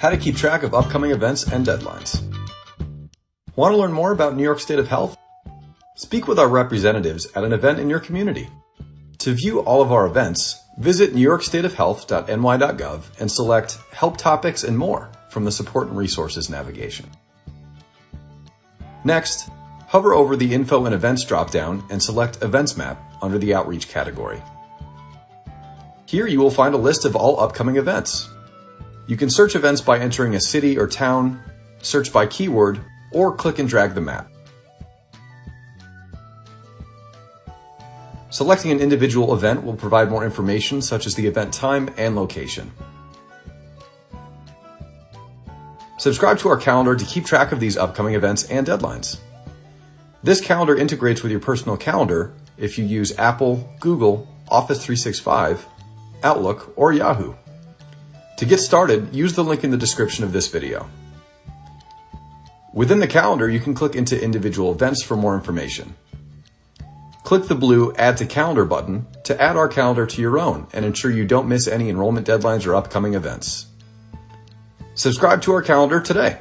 how to keep track of upcoming events and deadlines. Want to learn more about New York State of Health? Speak with our representatives at an event in your community. To view all of our events, visit newyorkstateofhealth.ny.gov and select Help Topics and More from the Support and Resources navigation. Next, hover over the Info and Events dropdown and select Events Map under the Outreach category. Here you will find a list of all upcoming events. You can search events by entering a city or town, search by keyword, or click and drag the map. Selecting an individual event will provide more information such as the event time and location. Subscribe to our calendar to keep track of these upcoming events and deadlines. This calendar integrates with your personal calendar if you use Apple, Google, Office 365, Outlook, or Yahoo. To get started, use the link in the description of this video. Within the calendar, you can click into individual events for more information. Click the blue Add to Calendar button to add our calendar to your own and ensure you don't miss any enrollment deadlines or upcoming events. Subscribe to our calendar today.